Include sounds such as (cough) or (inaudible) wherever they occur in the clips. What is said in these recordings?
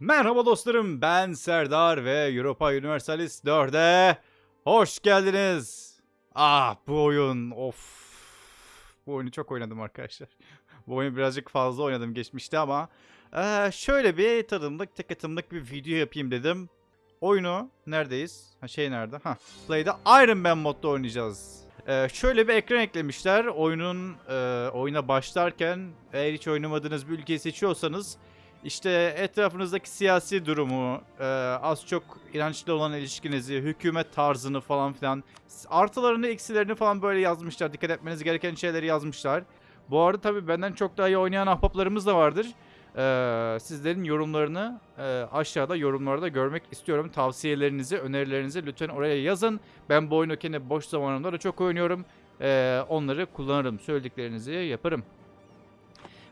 Merhaba dostlarım ben Serdar ve Europa Universalis 4'e hoş geldiniz. Ah bu oyun of. Bu oyunu çok oynadım arkadaşlar. (laughs) Bu oyunu birazcık fazla oynadım geçmişte ama eee, şöyle bir tadımlık tek atımlık bir video yapayım dedim. Oyunu neredeyiz? Ha şey nerede? Ha Play'de Iron Man modda oynayacağız. Eee, şöyle bir ekran eklemişler. Oyunun eee, oyuna başlarken eğer hiç oynamadığınız bir ülkeyi seçiyorsanız işte etrafınızdaki siyasi durumu, e, az çok inançlı olan ilişkinizi, hükümet tarzını falan filan, artılarını, eksilerini falan böyle yazmışlar. Dikkat etmeniz gereken şeyleri yazmışlar. Bu arada tabii benden çok daha iyi oynayan ahbaplarımız da vardır. E, sizlerin yorumlarını e, aşağıda yorumlarda görmek istiyorum. Tavsiyelerinizi, önerilerinizi lütfen oraya yazın. Ben bu oyunu kendi boş zamanımda da çok oynuyorum. E, onları kullanırım. Söylediklerinizi yaparım.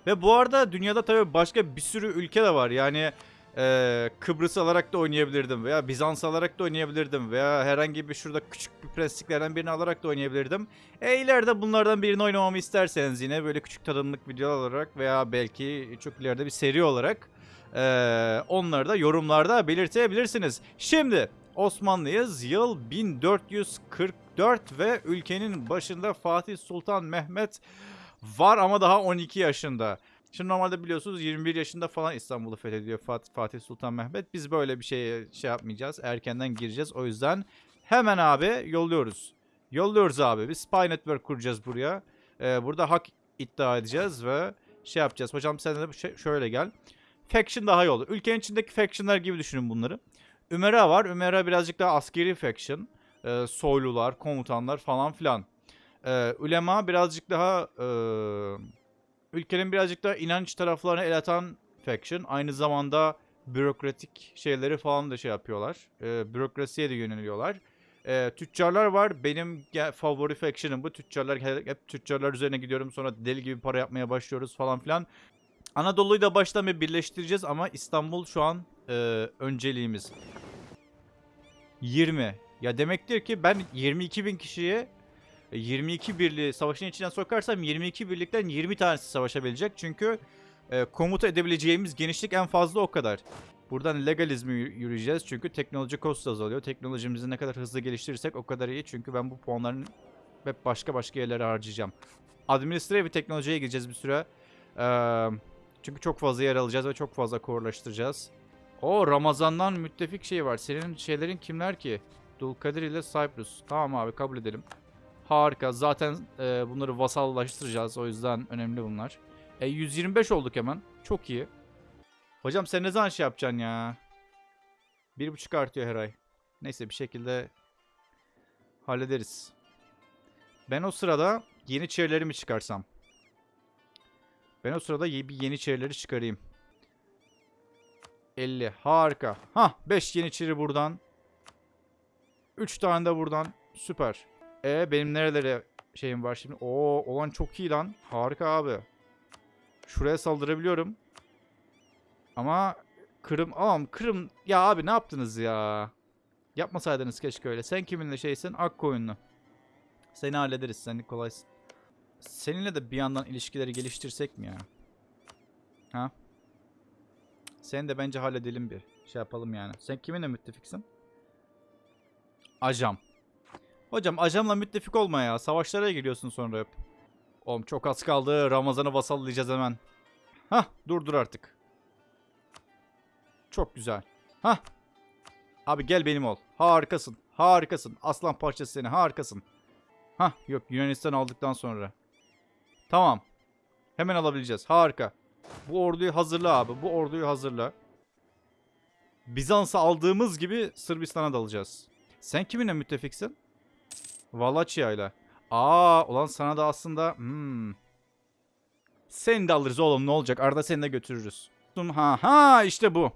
Ve bu arada dünyada tabii başka bir sürü ülke de var. Yani e, Kıbrıs alarak da oynayabilirdim veya Bizans alarak da oynayabilirdim veya herhangi bir şurada küçük bir prensliklerden birini alarak da oynayabilirdim. E ileride bunlardan birini oynamamı isterseniz yine böyle küçük tadımlık videolar olarak veya belki çok ileride bir seri olarak e, onları da yorumlarda belirtebilirsiniz. Şimdi Osmanlıyız. Yıl 1444 ve ülkenin başında Fatih Sultan Mehmet Var ama daha 12 yaşında. Şimdi normalde biliyorsunuz 21 yaşında falan İstanbul'u fethediyor Fat- Fatih Sultan Mehmet. Biz böyle bir şey şey yapmayacağız. Erkenden gireceğiz. O yüzden hemen abi yolluyoruz. Yolluyoruz abi. Bir spy network kuracağız buraya. Ee, burada hak iddia edeceğiz ve şey yapacağız. Hocam sen de şöyle gel. Faction daha iyi olur. Ülkenin içindeki factionlar gibi düşünün bunları. Ümera var. Ümera birazcık daha askeri faction. Ee, soylular, komutanlar falan filan. Ee, ulema birazcık daha e, ülkenin birazcık daha inanç taraflarına el atan faction. Aynı zamanda bürokratik şeyleri falan da şey yapıyorlar. Ee, bürokrasiye de yöneliyorlar. Ee, tüccarlar var. Benim favori faction'ım bu. Tüccarlar hep tüccarlar üzerine gidiyorum. Sonra deli gibi para yapmaya başlıyoruz falan filan. Anadolu'yu da baştan bir birleştireceğiz ama İstanbul şu an e, önceliğimiz. 20. Ya demektir ki ben 22 bin kişiye 22 birliği savaşın içinden sokarsam 22 birlikten 20 tanesi savaşabilecek. Çünkü e, komuta edebileceğimiz genişlik en fazla o kadar. Buradan legalizmi yü- yürüyeceğiz çünkü teknoloji cost azalıyor. Teknolojimizi ne kadar hızlı geliştirirsek o kadar iyi. Çünkü ben bu puanların hep başka başka yerlere harcayacağım. Administrative teknolojiye gireceğiz bir süre. Ee, çünkü çok fazla yer alacağız ve çok fazla korlaştıracağız. O Ramazan'dan müttefik şey var. Senin şeylerin kimler ki? Dulkadir ile Cyprus. Tamam abi kabul edelim. Harika. Zaten e, bunları vasallaştıracağız. O yüzden önemli bunlar. E 125 olduk hemen. Çok iyi. Hocam sen ne zaman şey yapacaksın ya? Bir buçuk artıyor her ay. Neyse bir şekilde hallederiz. Ben o sırada yeni çevrelerimi çıkarsam. Ben o sırada bir yeni çevreleri çıkarayım. 50. Harika. Ha 5 yeniçeri buradan. 3 tane de buradan. Süper. E benim nerelere şeyim var şimdi? Oo olan çok iyi lan. Harika abi. Şuraya saldırabiliyorum. Ama Kırım aman Kırım ya abi ne yaptınız ya? Yapmasaydınız keşke öyle. Sen kiminle şeysin? Akkoyunlu. Seni hallederiz. Sen kolaysın. Seninle de bir yandan ilişkileri geliştirsek mi ya? Ha? Seni de bence halledelim bir. Şey yapalım yani. Sen kiminle müttefiksin? Ajam. Hocam ajamla müttefik olma ya. Savaşlara giriyorsun sonra hep. Oğlum çok az kaldı. Ramazan'ı vasallayacağız hemen. Hah dur dur artık. Çok güzel. Hah. Abi gel benim ol. Harikasın. Harikasın. Aslan parçası seni. Harikasın. Hah yok Yunanistan aldıktan sonra. Tamam. Hemen alabileceğiz. Harika. Bu orduyu hazırla abi. Bu orduyu hazırla. Bizans'ı aldığımız gibi Sırbistan'a dalacağız. Sen kiminle müttefiksin? Valaçya ile. Aa ulan sana da aslında hmm. Seni de alırız oğlum ne olacak? Arada seni de götürürüz. Ha ha işte bu.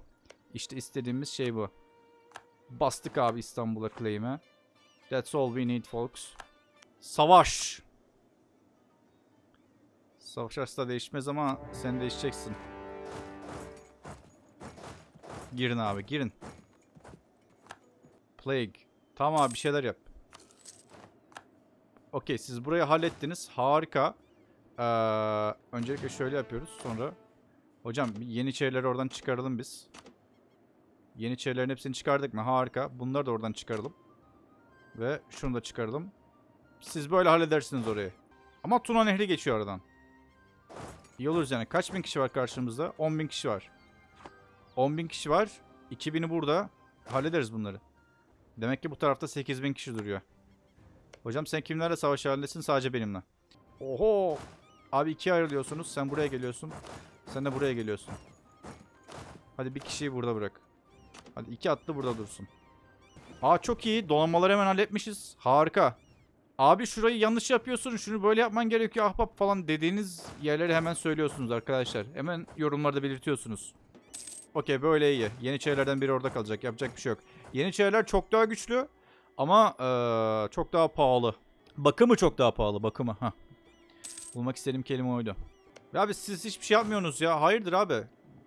İşte istediğimiz şey bu. Bastık abi İstanbul'a claim'e. That's all we need folks. Savaş. Savaş asla değişmez ama sen değişeceksin. Girin abi girin. Plague. Tamam abi bir şeyler yap. Okey siz burayı hallettiniz. Harika. Ee, öncelikle şöyle yapıyoruz. Sonra hocam yeniçerileri oradan çıkaralım biz. Yeniçerilerin hepsini çıkardık mı? Harika. Bunları da oradan çıkaralım. Ve şunu da çıkaralım. Siz böyle halledersiniz orayı. Ama Tuna Nehri geçiyor aradan. İyi oluruz yani. Kaç bin kişi var karşımızda? 10 bin kişi var. 10 bin kişi var. 2000'i burada. Hallederiz bunları. Demek ki bu tarafta 8 bin kişi duruyor. Hocam sen kimlerle savaş halindesin? Sadece benimle. Oho! Abi ikiye ayrılıyorsunuz. Sen buraya geliyorsun. Sen de buraya geliyorsun. Hadi bir kişiyi burada bırak. Hadi iki atlı burada dursun. Aa çok iyi. Donanmaları hemen halletmişiz. Harika. Abi şurayı yanlış yapıyorsun. Şunu böyle yapman gerekiyor ahbap falan dediğiniz yerleri hemen söylüyorsunuz arkadaşlar. Hemen yorumlarda belirtiyorsunuz. Okey böyle iyi. Yeniçerilerden biri orada kalacak. Yapacak bir şey yok. Yeniçeriler çok daha güçlü. Ama eee, çok daha pahalı. Bakımı çok daha pahalı. Bakımı. Hah. Bulmak istediğim kelime oydu. Ya abi siz hiçbir şey yapmıyorsunuz ya. Hayırdır abi?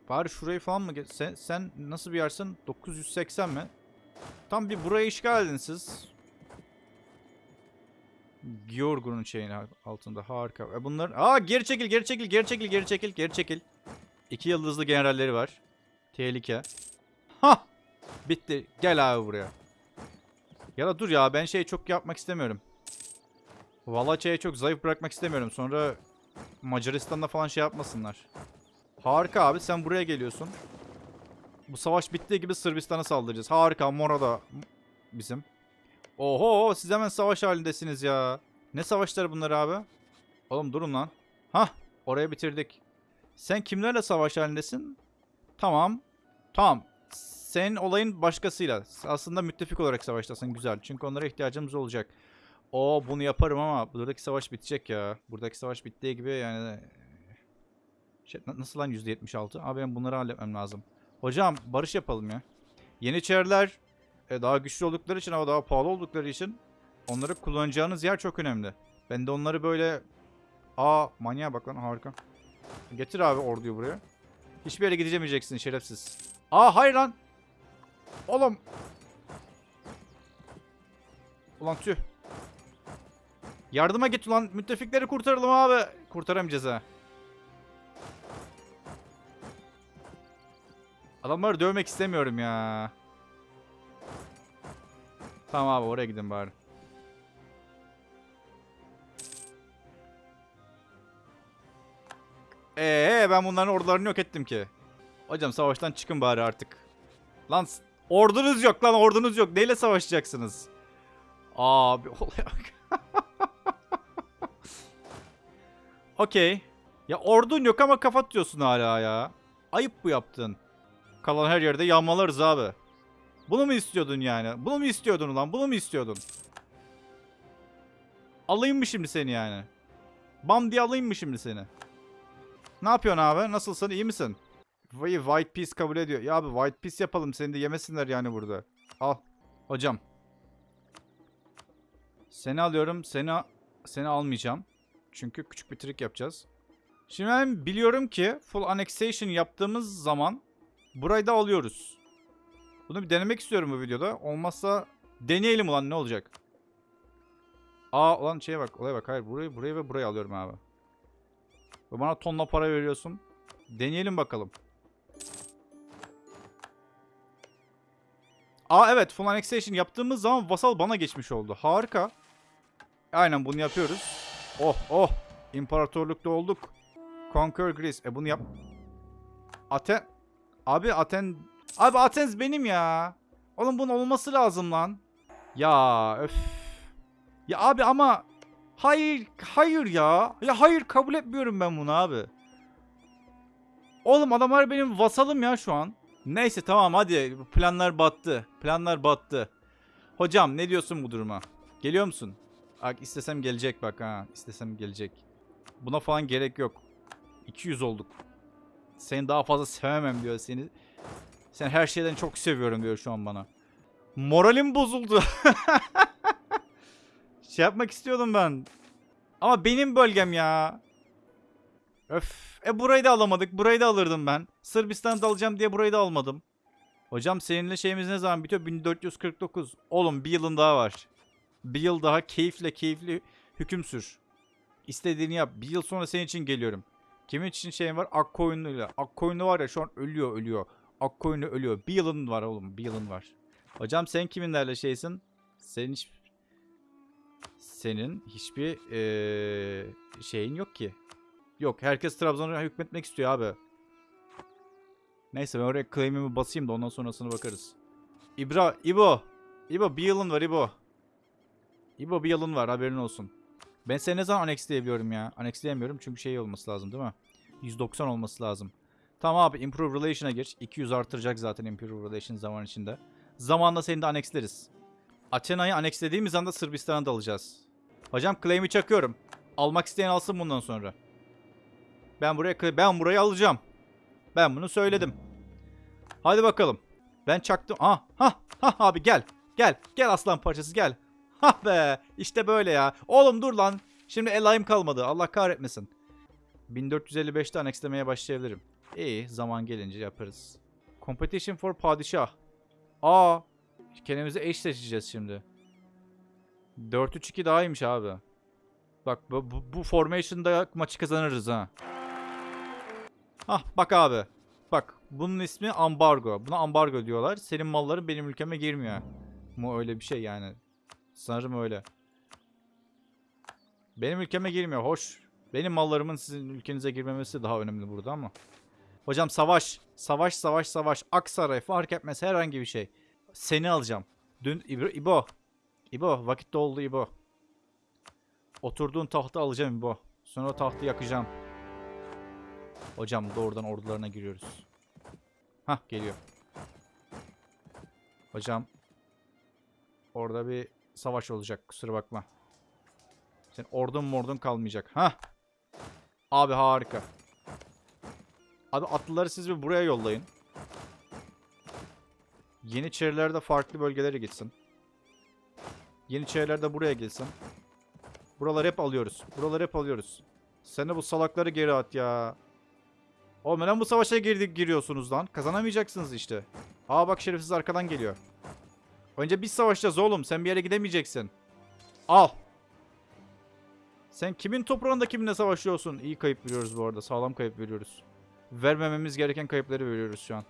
Bari şurayı falan mı? Sen, sen nasıl bir yersin? 980 mi? Tam bir burayı işgal edin siz. Georg'un şeyin altında harika. E bunlar... Aa geri çekil geri çekil geri çekil geri çekil geri çekil. İki yıldızlı generalleri var. Tehlike. Ha! Bitti. Gel abi buraya. Ya da dur ya ben şey çok yapmak istemiyorum. Valaça'yı çok zayıf bırakmak istemiyorum. Sonra Macaristan'da falan şey yapmasınlar. Harika abi sen buraya geliyorsun. Bu savaş bittiği gibi Sırbistan'a saldıracağız. Harika Mora da bizim. Oho siz hemen savaş halindesiniz ya. Ne savaşları bunlar abi? Oğlum durun lan. Hah oraya bitirdik. Sen kimlerle savaş halindesin? Tamam. Tamam. Senin olayın başkasıyla. Aslında müttefik olarak savaştasın güzel. Çünkü onlara ihtiyacımız olacak. O bunu yaparım ama buradaki savaş bitecek ya. Buradaki savaş bittiği gibi yani şey, na- nasıl lan %76? Abi ben bunları halletmem lazım. Hocam barış yapalım ya. Yeniçeriler e, daha güçlü oldukları için ama daha pahalı oldukları için onları kullanacağınız yer çok önemli. Ben de onları böyle aa manyağa bak lan harika. Getir abi orduyu buraya. Hiçbir yere gidemeyeceksin şerefsiz. Aa hayır lan. Oğlum. Ulan tüh. Yardıma git ulan. Müttefikleri kurtaralım abi. Kurtaramayacağız ha. Adamları dövmek istemiyorum ya. Tamam abi oraya gidin bari. Ee ben bunların ordularını yok ettim ki. Hocam savaştan çıkın bari artık. Lan ordunuz yok lan ordunuz yok. Neyle savaşacaksınız? Abi (laughs) olaya bak. Okey. Ya ordun yok ama kafa tutuyorsun hala ya. Ayıp bu yaptın. Kalan her yerde yağmalarız abi. Bunu mu istiyordun yani? Bunu mu istiyordun ulan? Bunu mu istiyordun? Alayım mı şimdi seni yani? Bam diye alayım mı şimdi seni? Ne yapıyorsun abi? Nasılsın? İyi misin? Vay White Piece kabul ediyor. Ya abi White Piece yapalım. Seni de yemesinler yani burada. Al. Hocam. Seni alıyorum. Seni seni almayacağım. Çünkü küçük bir trik yapacağız. Şimdi ben biliyorum ki full annexation yaptığımız zaman burayı da alıyoruz. Bunu bir denemek istiyorum bu videoda. Olmazsa deneyelim ulan ne olacak? Aa ulan şeye bak olaya bak. Hayır burayı burayı ve burayı alıyorum abi. Bana tonla para veriyorsun. Deneyelim bakalım. Aa evet full annexation yaptığımız zaman vasal bana geçmiş oldu. Harika. Aynen bunu yapıyoruz. Oh oh. İmparatorlukta olduk. Conquer Greece. E bunu yap... Aten... Abi Aten... Abi Athens benim ya. Oğlum bunun olması lazım lan. Ya öf. Ya abi ama... Hayır, hayır ya. Ya hayır kabul etmiyorum ben bunu abi. Oğlum adamlar benim vasalım ya şu an. Neyse tamam hadi planlar battı. Planlar battı. Hocam ne diyorsun bu duruma? Geliyor musun? Bak istesem gelecek bak ha. İstesem gelecek. Buna falan gerek yok. 200 olduk. Seni daha fazla sevemem diyor seni. Sen her şeyden çok seviyorum diyor şu an bana. Moralim bozuldu. (laughs) şey yapmak istiyordum ben. Ama benim bölgem ya. Öf. E burayı da alamadık. Burayı da alırdım ben. Sırbistan'ı da alacağım diye burayı da almadım. Hocam seninle şeyimiz ne zaman bitiyor? 1449. Oğlum bir yılın daha var. Bir yıl daha keyifle keyifli hüküm sür. İstediğini yap. Bir yıl sonra senin için geliyorum. Kimin için şeyim var? Akkoyunlu'yla. Akkoyunlu var ya şu an ölüyor ölüyor. Akkoyunlu ölüyor. Bir yılın var oğlum. Bir yılın var. Hocam sen kiminlerle şeysin? Senin hiç... Senin hiçbir eee, şeyin yok ki. Yok herkes Trabzon'a hükmetmek istiyor abi. Neyse ben oraya claim'imi basayım da ondan sonrasına bakarız. İbra, İbo. İbo bir yılın var İbo. İbo bir yılın var haberin olsun. Ben seni ne zaman annexleyebiliyorum ya? Annexleyemiyorum çünkü şey olması lazım değil mi? 190 olması lazım. Tamam abi Improve Relation'a gir. 200 artıracak zaten Improve Relation zaman içinde. Zamanla seni de annexleriz. Athena'yı annexlediğimiz anda Sırbistan'a da alacağız. Hocam claim'i çakıyorum. Almak isteyen alsın bundan sonra. Ben buraya ben burayı alacağım. Ben bunu söyledim. Hadi bakalım. Ben çaktım. Ah, ha, ha abi gel. Gel. Gel aslan parçası gel. Ha be. İşte böyle ya. Oğlum dur lan. Şimdi elayım kalmadı. Allah kahretmesin. 1455'te annexlemeye başlayabilirim. İyi. Zaman gelince yaparız. Competition for padişah. Aa. Kendimize eş seçeceğiz şimdi. 4-3-2 daha iyiymiş abi. Bak bu, bu, bu formation'da maçı kazanırız ha. Hah bak abi. Bak bunun ismi ambargo. Buna ambargo diyorlar. Senin malların benim ülkeme girmiyor. Mu öyle bir şey yani. Sanırım öyle. Benim ülkeme girmiyor. Hoş. Benim mallarımın sizin ülkenize girmemesi daha önemli burada ama. Hocam savaş. Savaş savaş savaş. Aksaray fark etmez herhangi bir şey. Seni alacağım. Dün İbo. İbo, İbo vakit doldu İbo. Oturduğun tahtı alacağım İbo. Sonra tahtı yakacağım. Hocam doğrudan ordularına giriyoruz. Hah geliyor. Hocam. Orada bir savaş olacak kusura bakma. Sen ordun mordun kalmayacak. Hah. Abi harika. Abi atlıları siz bir buraya yollayın. Yeniçeriler de farklı bölgelere gitsin. Yeniçeriler de buraya gelsin. Buraları hep alıyoruz. Buraları hep alıyoruz. Sen de bu salakları geri at ya. Oğlum neden bu savaşa girdik giriyorsunuz lan? Kazanamayacaksınız işte. Aa bak şerefsiz arkadan geliyor. Önce biz savaşacağız oğlum. Sen bir yere gidemeyeceksin. Al. Sen kimin toprağında kiminle savaşıyorsun? İyi kayıp veriyoruz bu arada. Sağlam kayıp veriyoruz. Vermememiz gereken kayıpları veriyoruz şu an.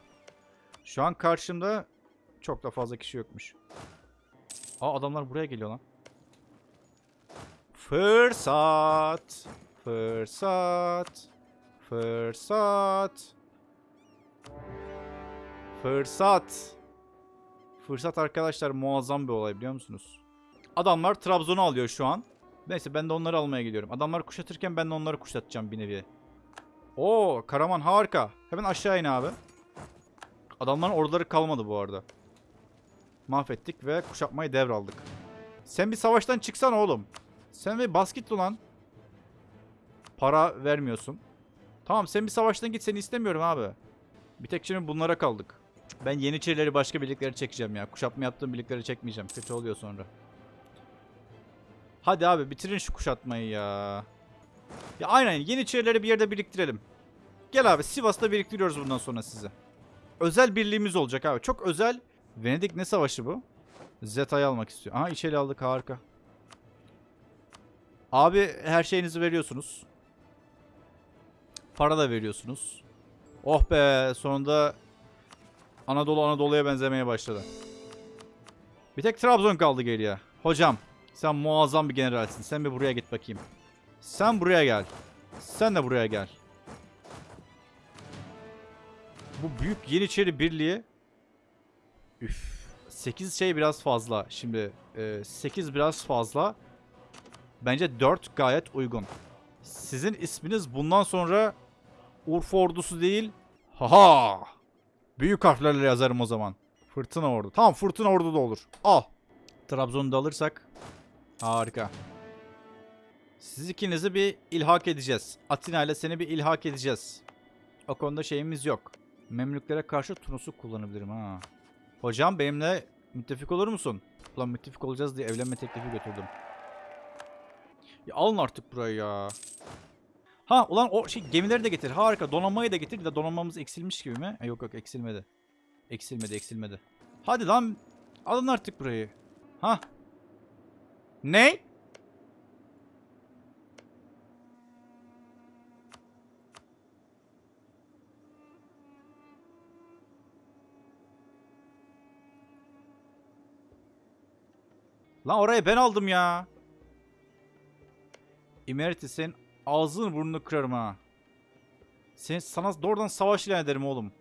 Şu an karşımda çok da fazla kişi yokmuş. Aa adamlar buraya geliyor lan. Fırsat. Fırsat. Fırsat. Fırsat. Fırsat arkadaşlar muazzam bir olay biliyor musunuz? Adamlar Trabzon'u alıyor şu an. Neyse ben de onları almaya gidiyorum. Adamlar kuşatırken ben de onları kuşatacağım bir nevi. Oo Karaman harika. Hemen aşağı in abi. Adamların orduları kalmadı bu arada. Mahvettik ve kuşatmayı devraldık. Sen bir savaştan çıksan oğlum. Sen bir basket ulan. Para vermiyorsun. Tamam sen bir savaştan git seni istemiyorum abi. Bir tek şimdi bunlara kaldık. Ben Yeniçerileri başka birlikleri çekeceğim ya. Kuşatma yaptığım birlikleri çekmeyeceğim. Kötü oluyor sonra. Hadi abi bitirin şu kuşatmayı ya. Ya aynen Yeniçerileri bir yerde biriktirelim. Gel abi Sivas'ta biriktiriyoruz bundan sonra sizi. Özel birliğimiz olacak abi. Çok özel. Venedik ne savaşı bu? Zeta'yı almak istiyor. Aha içeri aldık harika. Abi her şeyinizi veriyorsunuz. Para da veriyorsunuz. Oh be sonunda Anadolu Anadolu'ya benzemeye başladı. Bir tek Trabzon kaldı geriye. Hocam sen muazzam bir generalsin. Sen bir buraya git bakayım. Sen buraya gel. Sen de buraya gel. Bu büyük Yeniçeri Birliği Üf. 8 şey biraz fazla. Şimdi e, 8 biraz fazla. Bence 4 gayet uygun. Sizin isminiz bundan sonra Urfa ordusu değil. Haha. Büyük harflerle yazarım o zaman. Fırtına ordu. Tamam fırtına ordu da olur. Al. Trabzon'u da alırsak. Harika. Siz ikinizi bir ilhak edeceğiz. Atina ile seni bir ilhak edeceğiz. O konuda şeyimiz yok. Memlüklere karşı Tunus'u kullanabilirim ha. Hocam benimle müttefik olur musun? Ulan müttefik olacağız diye evlenme teklifi götürdüm. Ya alın artık burayı ya. Ha ulan o şey gemileri de getir. Harika. Donanmayı da getir. Bir de donanmamız eksilmiş gibi mi? E, yok yok eksilmedi. Eksilmedi eksilmedi. Hadi lan alın artık burayı. Ha. Ne? Lan oraya ben aldım ya. Emeritus'in ağzını burnunu kırarım ha. Sen, sana doğrudan savaş ilan ederim oğlum.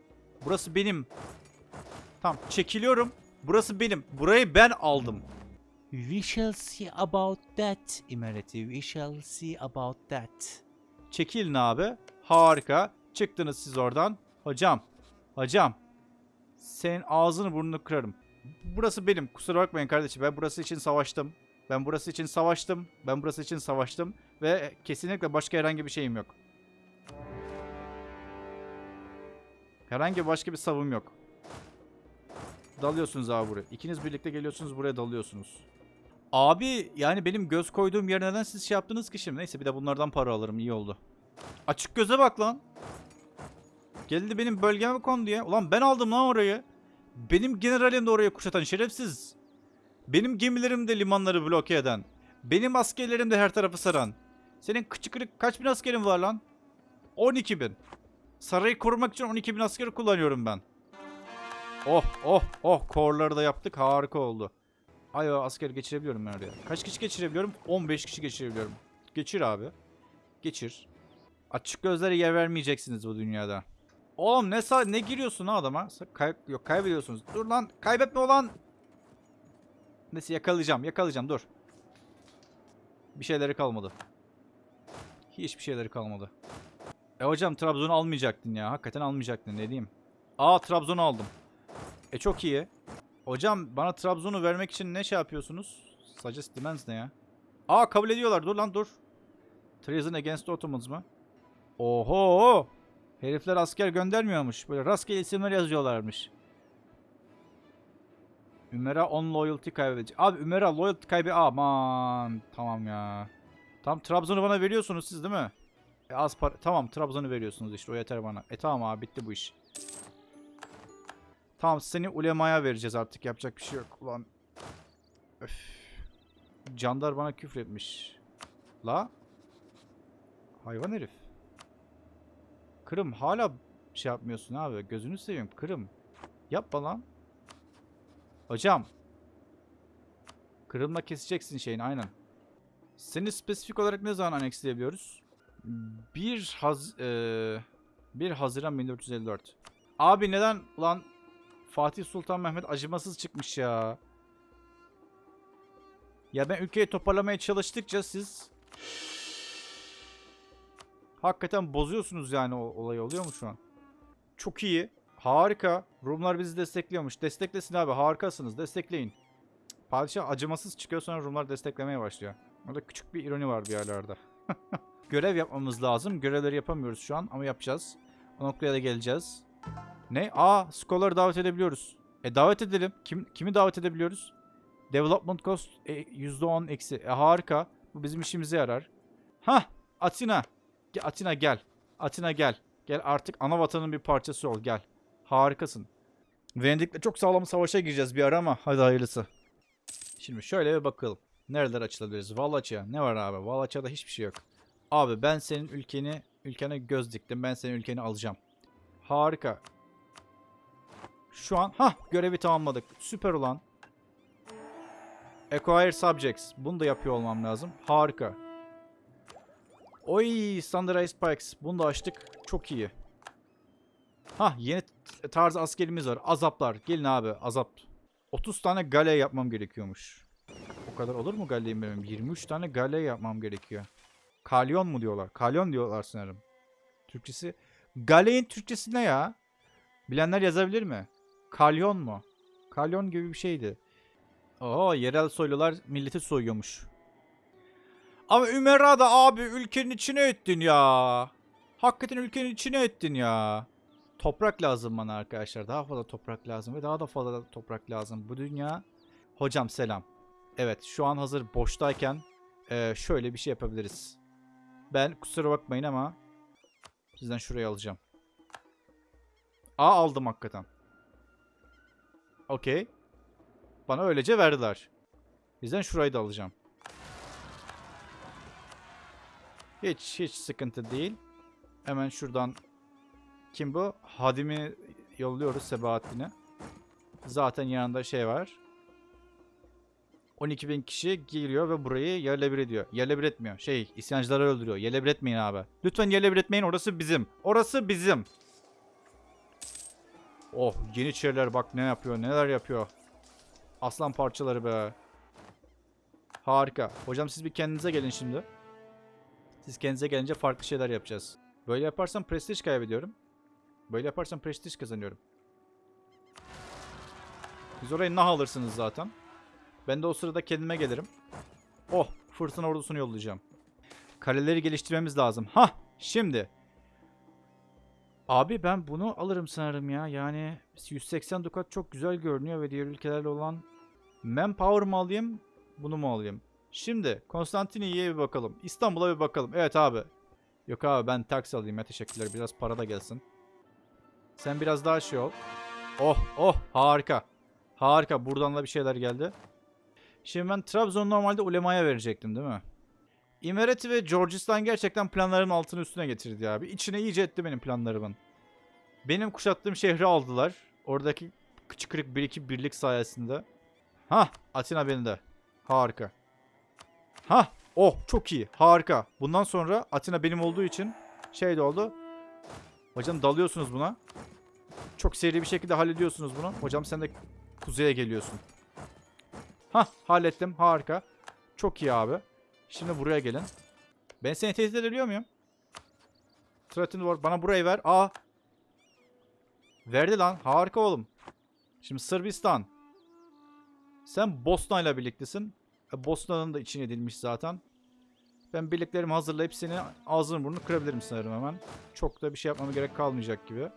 Burası benim. Tamam çekiliyorum. Burası benim. Burayı ben aldım. We shall see about that. Emeriti we shall see about that. Çekilin abi. Harika. Çıktınız siz oradan. Hocam. Hocam. Senin ağzını burnunu kırarım. Burası benim. Kusura bakmayın kardeşim. Ben burası için savaştım. Ben burası için savaştım. Ben burası için savaştım. Ve kesinlikle başka herhangi bir şeyim yok. Herhangi başka bir savım yok. Dalıyorsunuz abi buraya. İkiniz birlikte geliyorsunuz buraya dalıyorsunuz. Abi yani benim göz koyduğum yer neden siz şey yaptınız ki şimdi? Neyse bir de bunlardan para alırım iyi oldu. Açık göze bak lan. Geldi benim bölgeme kondu ya. Ulan ben aldım lan orayı. Benim generalim de orayı kuşatan şerefsiz. Benim gemilerim de limanları bloke eden. Benim askerlerim de her tarafı saran. Senin küçük kırık kaç bin askerin var lan? 12 bin. Sarayı korumak için 12 bin asker kullanıyorum ben. Oh oh oh korları da yaptık harika oldu. Ay asker geçirebiliyorum ben oraya. Kaç kişi geçirebiliyorum? 15 kişi geçirebiliyorum. Geçir abi. Geçir. Açık gözlere yer vermeyeceksiniz bu dünyada. Oğlum ne ne giriyorsun ha adama? Kay yok kaybediyorsunuz. Dur lan kaybetme olan. Neyse yakalayacağım yakalayacağım dur. Bir şeyleri kalmadı. Hiçbir şeyleri kalmadı. E hocam Trabzon'u almayacaktın ya. Hakikaten almayacaktın ne diyeyim. Aa Trabzon'u aldım. E çok iyi. Hocam bana Trabzon'u vermek için ne şey yapıyorsunuz? Suggest demands ne ya? Aa kabul ediyorlar. Dur lan dur. Treason against Ottomans mı? Oho! Herifler asker göndermiyormuş. Böyle rastgele isimler yazıyorlarmış. Ümera on loyalty kaybedecek. Abi Ümera loyalty kaybe... Aman. Tamam ya. Tam Trabzon'u bana veriyorsunuz siz değil mi? E az para... Tamam Trabzon'u veriyorsunuz işte o yeter bana. E tamam abi bitti bu iş. Tamam seni ulemaya vereceğiz artık yapacak bir şey yok. Ulan. Öf. Candar bana küfretmiş. La. Hayvan herif. Kırım hala şey yapmıyorsun abi. Gözünü seveyim Kırım. Yapma lan. Hocam. Kırımla keseceksin şeyini aynen. Seni spesifik olarak ne zaman anexleyebiliyoruz? 1 Haz eee 1 Haziran 1454. Abi neden lan Fatih Sultan Mehmet acımasız çıkmış ya. Ya ben ülkeyi toparlamaya çalıştıkça siz hakikaten bozuyorsunuz yani o olayı oluyor mu şu an? Çok iyi. Harika. Rumlar bizi destekliyormuş. Desteklesin abi. Harikasınız. Destekleyin. Padişah acımasız çıkıyor sonra Rumlar desteklemeye başlıyor. Orada küçük bir ironi var bir yerlerde. (laughs) Görev yapmamız lazım. Görevleri yapamıyoruz şu an ama yapacağız. O noktaya da geleceğiz. Ne? Aa, Scholar'ı davet edebiliyoruz. E davet edelim. Kim kimi davet edebiliyoruz? Development cost e, %10 eksi. E harika. Bu bizim işimize yarar. Hah, Atina. Atina gel. Atina gel. Gel artık ana vatanın bir parçası ol gel. Harikasın. Venedik'le çok sağlam savaşa gireceğiz bir ara ama hadi hayırlısı. Şimdi şöyle bir bakalım. Nereler açılabiliriz? Valaçya. Ne var abi? Valaçya'da hiçbir şey yok. Abi ben senin ülkeni, ülkene göz diktim. Ben senin ülkeni alacağım. Harika. Şu an ha görevi tamamladık. Süper olan. Acquire subjects. Bunu da yapıyor olmam lazım. Harika. Oy standardized pikes. Bunu da açtık. Çok iyi. Ha yeni t- tarz askerimiz var. Azaplar. Gelin abi azap. 30 tane gale yapmam gerekiyormuş. O kadar olur mu galeyi bilmiyorum. 23 tane gale yapmam gerekiyor. Kalyon mu diyorlar? Kalyon diyorlar sanırım. Türkçesi. Galeyin Türkçesi ne ya? Bilenler yazabilir mi? Kalyon mu? Kalyon gibi bir şeydi. Oo yerel soylular milleti soyuyormuş. Ama Ümera da abi ülkenin içine ettin ya. Hakikaten ülkenin içine ettin ya. Toprak lazım bana arkadaşlar. Daha fazla toprak lazım ve daha da fazla toprak lazım. Bu dünya... Hocam selam. Evet şu an hazır boştayken eee, şöyle bir şey yapabiliriz. Ben kusura bakmayın ama sizden şurayı alacağım. Aa aldım hakikaten. Okey. Bana öylece verdiler. Bizden şurayı da alacağım. Hiç hiç sıkıntı değil. Hemen şuradan kim bu? Hadim'i yolluyoruz Sebahattin'e. Zaten yanında şey var. 12 bin kişi giriyor ve burayı yerle bir ediyor. Yerle bir etmiyor. Şey isyancıları öldürüyor. Yerle bir etmeyin abi. Lütfen yerle bir etmeyin orası bizim. Orası bizim. Oh yeniçeriler bak ne yapıyor neler yapıyor. Aslan parçaları be. Harika. Hocam siz bir kendinize gelin şimdi. Siz kendinize gelince farklı şeyler yapacağız. Böyle yaparsam prestij kaybediyorum. Böyle yaparsam prestij kazanıyorum. Siz orayı nah alırsınız zaten. Ben de o sırada kendime gelirim. Oh fırtına ordusunu yollayacağım. Kaleleri geliştirmemiz lazım. Ha şimdi. Abi ben bunu alırım sanırım ya. Yani 180 dukat çok güzel görünüyor ve diğer ülkelerle olan manpower mı alayım bunu mu alayım? Şimdi Konstantiniye'ye bir bakalım. İstanbul'a bir bakalım. Evet abi. Yok abi ben taksi alayım ya teşekkürler. Biraz para da gelsin. Sen biraz daha şey ol. Oh oh harika. Harika buradan da bir şeyler geldi. Şimdi ben Trabzon normalde ulemaya verecektim değil mi? İmereti ve Georgistan gerçekten planlarımın altını üstüne getirdi abi. İçine iyice etti benim planlarımın. Benim kuşattığım şehri aldılar. Oradaki küçük kırık bir iki birlik sayesinde. Ha, Atina bende. Harika. Ha, oh çok iyi. Harika. Bundan sonra Atina benim olduğu için şey de oldu. Hocam dalıyorsunuz buna. Çok seri bir şekilde hallediyorsunuz bunu. Hocam sen de kuzeye geliyorsun. Ha, hallettim. Harika. Çok iyi abi. Şimdi buraya gelin. Ben seni tehdit edebiliyor muyum? Threatened war. Bana burayı ver. Aa. Verdi lan. Harika oğlum. Şimdi Sırbistan. Sen Bosna ile birliktesin. E, Bosna'nın da içine edilmiş zaten. Ben birliklerimi hazırlayıp seni ağzını burnunu kırabilirim sanırım hemen. Çok da bir şey yapmama gerek kalmayacak gibi.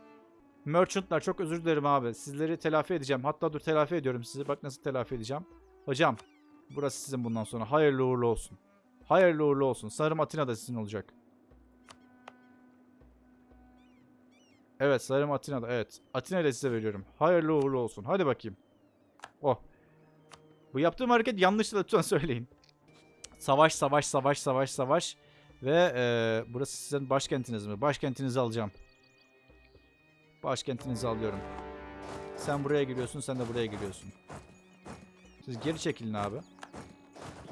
Merchantlar çok özür dilerim abi. Sizleri telafi edeceğim. Hatta dur telafi ediyorum sizi. Bak nasıl telafi edeceğim. Hocam burası sizin bundan sonra. Hayırlı uğurlu olsun. Hayırlı uğurlu olsun. Sanırım Atina da sizin olacak. Evet sanırım Atina'da. Evet. Atina'yı da size veriyorum. Hayırlı uğurlu olsun. Hadi bakayım. Oh. Bu yaptığım hareket yanlıştı da lütfen (laughs) söyleyin. Savaş, savaş, savaş, savaş, savaş. Ve eee, burası sizin başkentiniz mi? Başkentinizi alacağım. Başkentinizi alıyorum. Sen buraya giriyorsun, sen de buraya giriyorsun. Siz geri çekilin abi.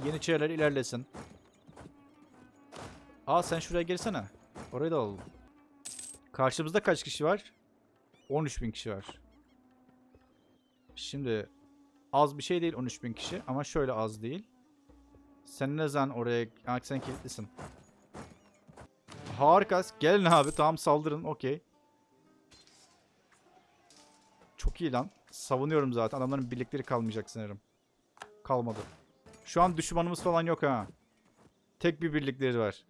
Yeniçeriler ilerlesin. Aa sen şuraya girsene. Orayı da alalım. Karşımızda kaç kişi var? 13 bin kişi var. Şimdi az bir şey değil 13 bin kişi ama şöyle az değil. Sen ne zaman oraya... Aa, sen kilitlisin. Harika. Gelin abi tamam saldırın okey. Çok iyi lan. Savunuyorum zaten. Adamların birlikleri kalmayacak sanırım. Kalmadı. Şu an düşmanımız falan yok ha. Tek bir birlikleri var.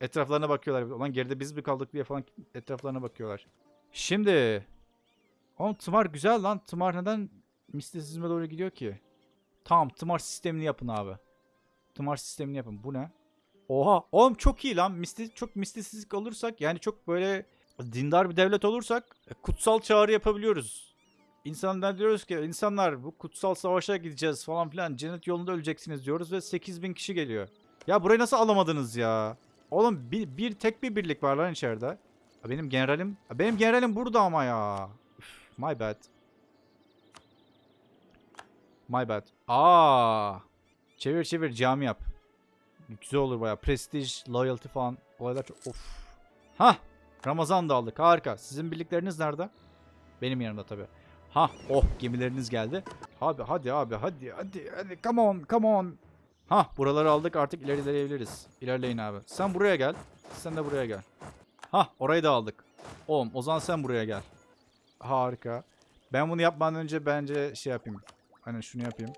Etraflarına bakıyorlar. Ulan geride biz mi kaldık diye falan etraflarına bakıyorlar. Şimdi. Oğlum tımar güzel lan. Tımar neden mistisizme doğru gidiyor ki? Tamam tımar sistemini yapın abi. Tımar sistemini yapın. Bu ne? Oha. Oğlum çok iyi lan. Misti çok mistisizlik olursak yani çok böyle dindar bir devlet olursak e, kutsal çağrı yapabiliyoruz. İnsanlar diyoruz ki insanlar bu kutsal savaşa gideceğiz falan filan cennet yolunda öleceksiniz diyoruz ve 8000 kişi geliyor. Ya burayı nasıl alamadınız ya? Oğlum bir, bir tek bir birlik var lan içeride. Benim generalim benim generalim burada ama ya. My bad. My bad. Aa! Çevir çevir cami yap. Güzel olur baya. Prestige, loyalty falan olaylar çok of. Ha! Ramazan da aldık. Harika. Sizin birlikleriniz nerede? Benim yanımda tabii. Ha, oh gemileriniz geldi. Abi hadi abi hadi hadi hadi come on come on. Ha buraları aldık artık ilerleyebiliriz. İlerleyin abi. Sen buraya gel. Sen de buraya gel. Ha orayı da aldık. Oğlum o zaman sen buraya gel. Harika. Ben bunu yapmadan önce bence şey yapayım. Hani şunu yapayım.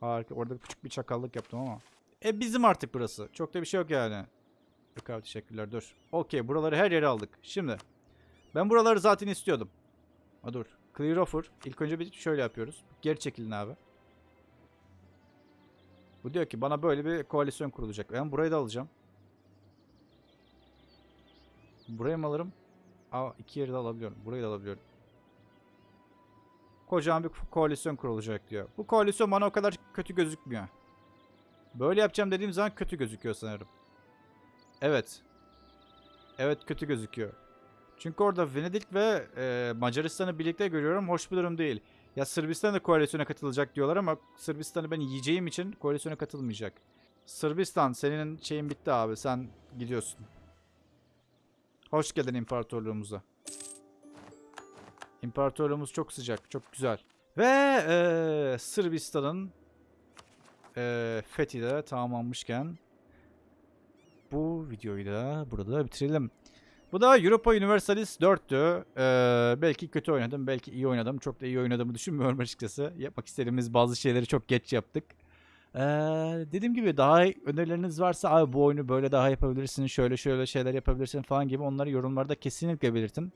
Harika. Orada küçük bir çakallık yaptım ama. E bizim artık burası. Çok da bir şey yok yani. Yok abi teşekkürler dur. Okey buraları her yere aldık. Şimdi. Ben buraları zaten istiyordum. Ha dur. Clear offer. İlk önce bir şöyle yapıyoruz. Geri çekilin abi. Bu diyor ki bana böyle bir koalisyon kurulacak. Ben burayı da alacağım. Burayı mı alırım? Aa iki yeri de alabiliyorum. Burayı da alabiliyorum. Kocaman bir koalisyon kurulacak diyor. Bu koalisyon bana o kadar kötü gözükmüyor. Böyle yapacağım dediğim zaman kötü gözüküyor sanırım. Evet. Evet kötü gözüküyor. Çünkü orada Venedik ve e, Macaristan'ı birlikte görüyorum. Hoş bir durum değil. Ya Sırbistan da koalisyona katılacak diyorlar ama Sırbistan'ı ben yiyeceğim için koalisyona katılmayacak. Sırbistan senin şeyin bitti abi sen gidiyorsun. Hoş geldin imparatorluğumuza. İmparatorluğumuz çok sıcak, çok güzel. Ve eee, Sırbistan'ın eee fethi de tamamlanmışken bu videoyu da burada bitirelim. Bu da Europa Universalis 4'tü. Ee, belki kötü oynadım, belki iyi oynadım. Çok da iyi oynadığımı düşünmüyorum açıkçası. Yapmak istediğimiz bazı şeyleri çok geç yaptık. Ee, dediğim gibi daha önerileriniz varsa abi bu oyunu böyle daha yapabilirsin, şöyle şöyle şeyler yapabilirsin falan gibi onları yorumlarda kesinlikle belirtin.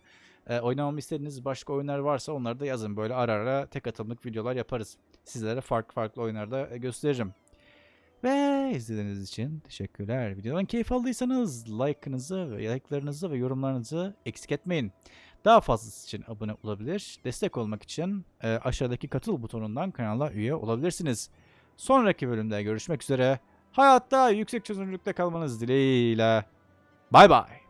Ee, oynamamı istediğiniz başka oyunlar varsa onları da yazın. Böyle ara ara tek atımlık videolar yaparız. Sizlere farklı farklı oyunlarda gösteririm. Ve izlediğiniz için teşekkürler. Videodan keyif aldıysanız like'ınızı ve like'larınızı ve yorumlarınızı eksik etmeyin. Daha fazlası için abone olabilir. Destek olmak için e, aşağıdaki katıl butonundan kanala üye olabilirsiniz. Sonraki bölümde görüşmek üzere. Hayatta yüksek çözünürlükte kalmanız dileğiyle. Bay bay.